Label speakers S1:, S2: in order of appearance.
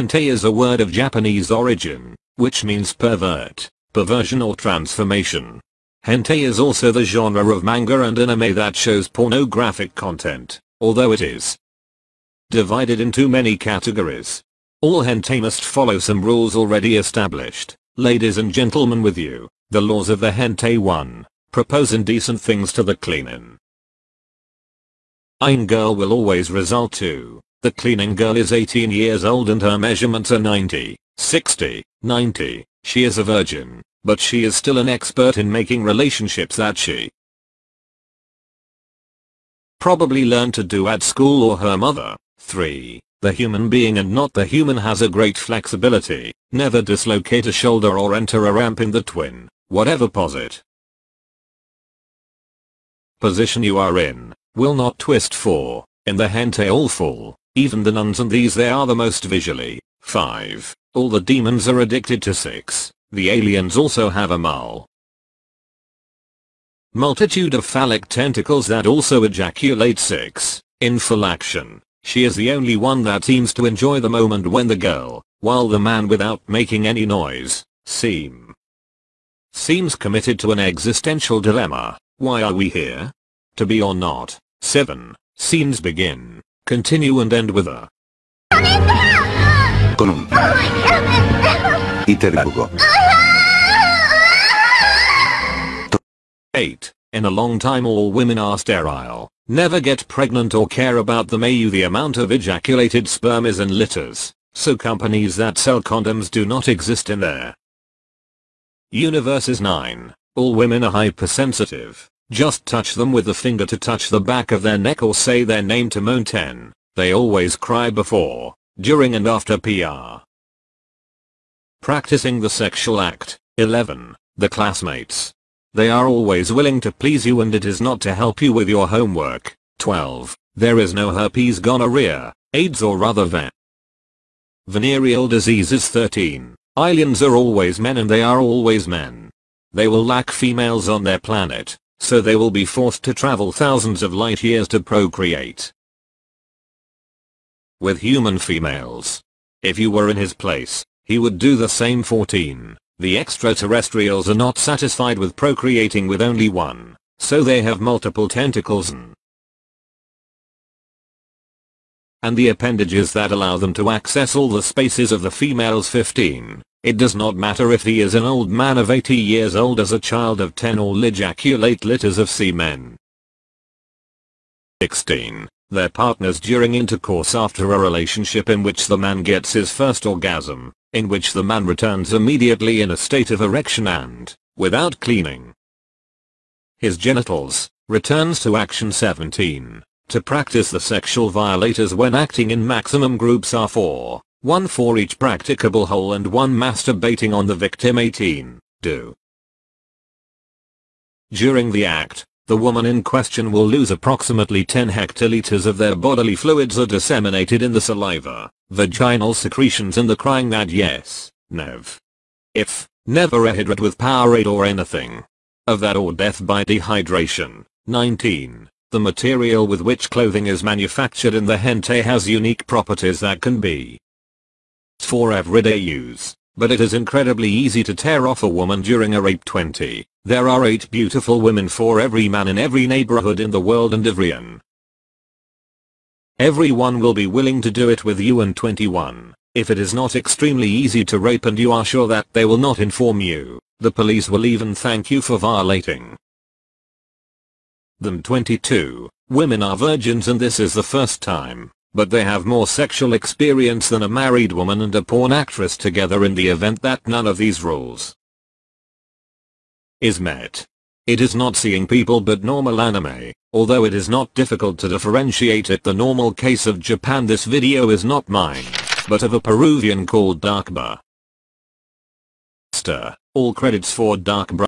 S1: Hentai is a word of Japanese origin, which means pervert, perversion or transformation. Hentai is also the genre of manga and anime that shows pornographic content, although it is divided into many categories. All hentai must follow some rules already established. Ladies and gentlemen with you, the laws of the hentai 1. Propose indecent things to the cleaning. Ein girl will always result to, the cleaning girl is 18 years old and her measurements are 90, 60, 90, she is a virgin, but she is still an expert in making relationships that she probably learned to do at school or her mother. 3. The human being and not the human has a great flexibility, never dislocate a shoulder or enter a ramp in the twin, whatever posit position you are in, will not twist 4. in the hentai all fall, even the nuns and these they are the most visually. 5. All the demons are addicted to 6. The aliens also have a mul. Multitude of phallic tentacles that also ejaculate 6. In full action. She is the only one that seems to enjoy the moment when the girl, while the man without making any noise, seem seems committed to an existential dilemma. Why are we here? To be or not? 7. Scenes begin, continue and end with a
S2: con un iterbugo.
S1: 8. In a long time all women are sterile. Never get pregnant or care about them AU the amount of ejaculated sperm is in litters, so companies that sell condoms do not exist in there. Universe is 9. All women are hypersensitive. Just touch them with the finger to touch the back of their neck or say their name to 10. They always cry before, during and after PR. Practicing the sexual act. 11. The classmates. They are always willing to please you and it is not to help you with your homework. 12. There is no herpes gonorrhea, AIDS or other ven venereal diseases 13. Aliens are always men and they are always men. They will lack females on their planet, so they will be forced to travel thousands of light years to procreate. With human females. If you were in his place, he would do the same 14. The extraterrestrials are not satisfied with procreating with only one, so they have multiple tentacles and and the appendages that allow them to access all the spaces of the females 15. It does not matter if he is an old man of 80 years old as a child of 10 or ejaculate litters of semen. 16. Their partners during intercourse after a relationship in which the man gets his first orgasm in which the man returns immediately in a state of erection and, without cleaning his genitals, returns to action 17. To practice the sexual violators when acting in maximum groups are 4, 1 for each practicable hole and 1 masturbating on the victim 18. Do. During the act, the woman in question will lose approximately 10 hectoliters of their bodily fluids are disseminated in the saliva, vaginal secretions and the crying that yes, nev. If, never a hydrate with Powerade or anything. Of that or death by dehydration. 19. The material with which clothing is manufactured in the hentai has unique properties that can be for everyday use, but it is incredibly easy to tear off a woman during a rape 20. There are 8 beautiful women for every man in every neighborhood in the world and everyone. Everyone will be willing to do it with you and 21. If it is not extremely easy to rape and you are sure that they will not inform you, the police will even thank you for violating them 22. Women are virgins and this is the first time, but they have more sexual experience than a married woman and a porn actress together in the event that none of these rules is met. It is not seeing people but normal anime, although it is not difficult to differentiate it the normal case of Japan this video is not mine, but of a Peruvian called Darkba. All credits for Darkbra.